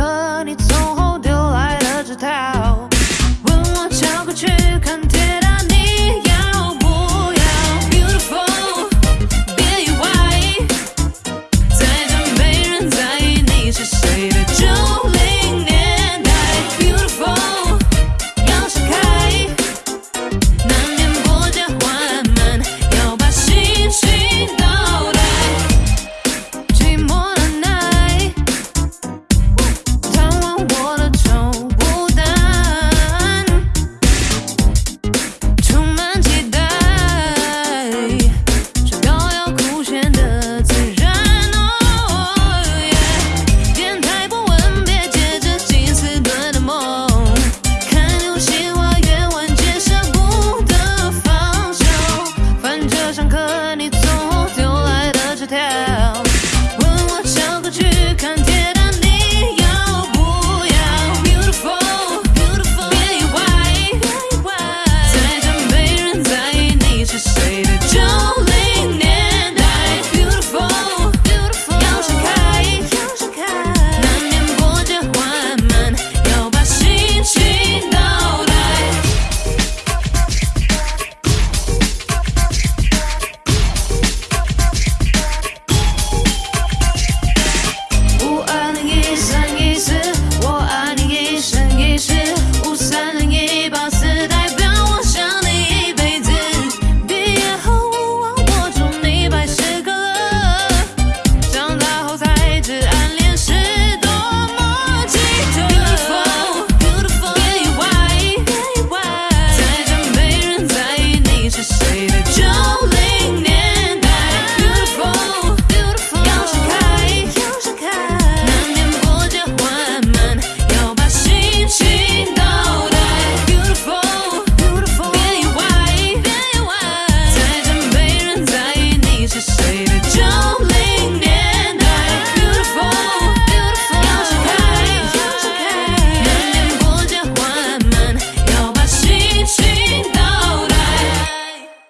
可你走后丢来的纸条，问我将会去看天。you